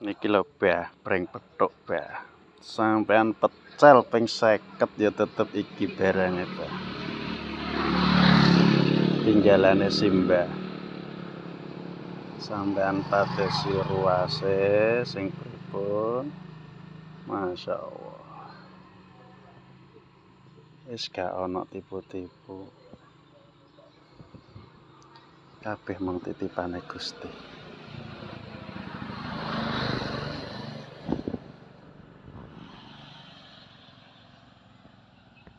niki lho bah breng petuk bah sampean pecel ping 50 ya tetep iki barange bah tinggalane simbah sampean padesi ruase sing pripun? Masyaallah wis gak ana tipu-tipu. Kabeh mung titipane Gusti.